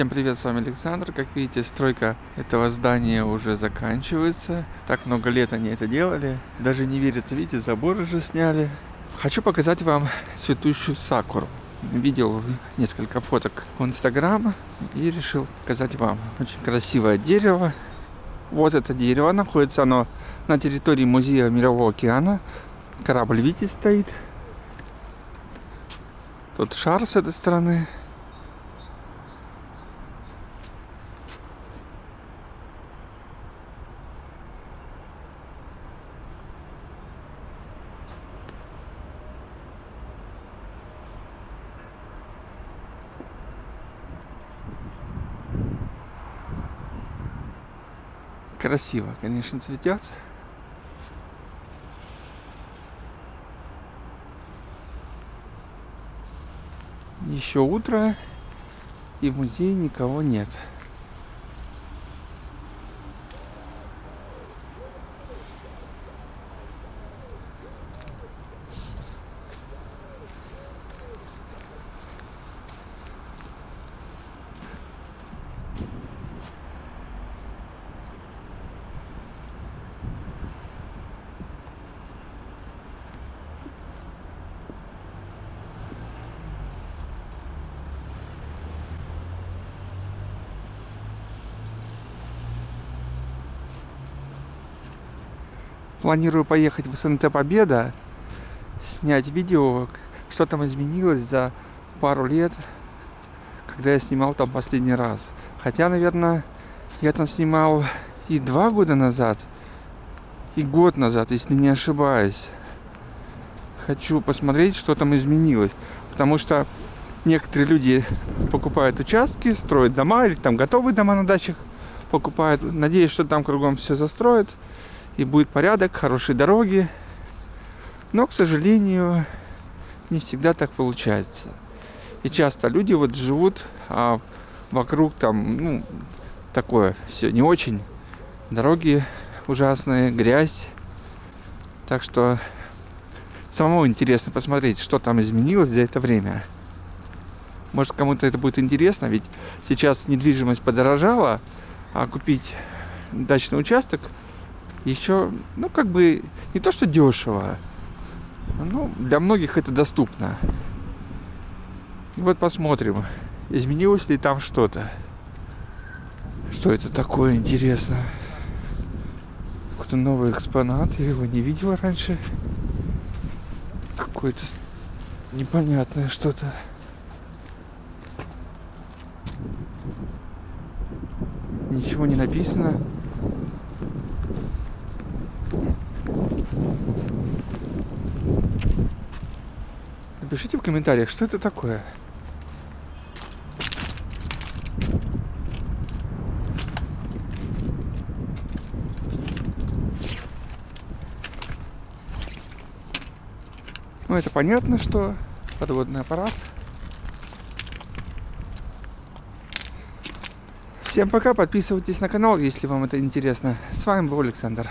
Всем привет, с вами Александр. Как видите, стройка этого здания уже заканчивается. Так много лет они это делали. Даже не верится, видите, забор уже сняли. Хочу показать вам цветущую сакуру. Видел несколько фоток в Инстаграм и решил показать вам. Очень красивое дерево. Вот это дерево находится оно на территории музея Мирового океана. Корабль видите стоит. Тут шар с этой стороны. Красиво, конечно, цветет. Еще утро, и в музее никого нет. Планирую поехать в СНТ Победа, снять видео, что там изменилось за пару лет, когда я снимал там последний раз. Хотя, наверное, я там снимал и два года назад, и год назад, если не ошибаюсь. Хочу посмотреть, что там изменилось. Потому что некоторые люди покупают участки, строят дома, или там готовые дома на дачах покупают. Надеюсь, что там кругом все застроят и будет порядок, хорошие дороги. Но, к сожалению, не всегда так получается. И часто люди вот живут, а вокруг там, ну, такое все не очень. Дороги ужасные, грязь. Так что самому интересно посмотреть, что там изменилось за это время. Может, кому-то это будет интересно, ведь сейчас недвижимость подорожала, а купить дачный участок – еще, ну, как бы, не то, что дешево, но для многих это доступно. И вот посмотрим, изменилось ли там что-то. Что это такое, интересно? Какой-то новый экспонат, я его не видел раньше. Какое-то непонятное что-то. Ничего не написано. Напишите в комментариях, что это такое. Ну, это понятно, что подводный аппарат. Всем пока, подписывайтесь на канал, если вам это интересно. С вами был Александр.